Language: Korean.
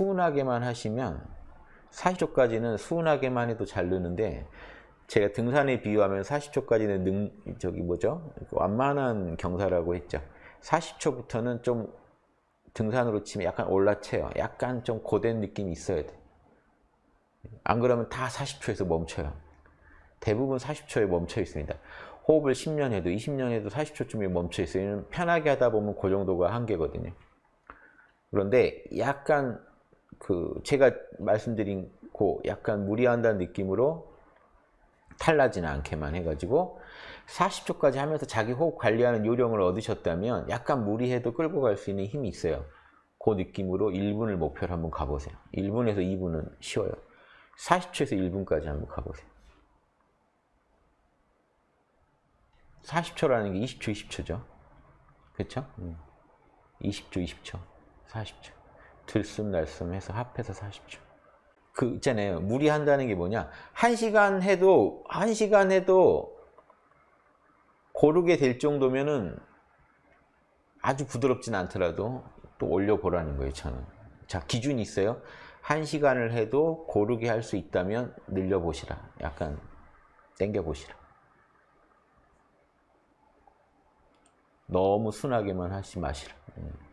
수은하게만 하시면 40초까지는 수은하게만 해도 잘 느는데 제가 등산에 비유하면 40초까지는 능 저기 뭐죠? 완만한 경사라고 했죠. 40초부터는 좀 등산으로 치면 약간 올라쳐요. 약간 좀 고된 느낌이 있어야 돼. 안 그러면 다 40초에서 멈춰요. 대부분 40초에 멈춰 있습니다. 호흡을 10년 해도 20년 해도 40초쯤에 멈춰 있어요. 편하게 하다 보면 그 정도가 한계거든요. 그런데 약간 그 제가 말씀드린 그 약간 무리한다는 느낌으로 탈나지는 않게만 해가지고 40초까지 하면서 자기 호흡 관리하는 요령을 얻으셨다면 약간 무리해도 끌고 갈 수 있는 힘이 있어요. 그 느낌으로 1분을 목표로 한번 가보세요. 1분에서 2분은 쉬워요. 40초에서 1분까지 한번 가보세요. 40초라는 게 20초, 20초죠. 그렇죠? 20초, 20초, 40초. 들숨 날숨 해서 합해서 40초. 그 있잖아요. 무리한다는 게 뭐냐? 한 시간 해도 한 시간 해도 고르게 될 정도면은 아주 부드럽진 않더라도 또 올려보라는 거예요, 저는. 자, 기준이 있어요. 한 시간을 해도 고르게 할 수 있다면 늘려보시라. 약간 땡겨보시라. 너무 순하게만 하지 마시라. 음.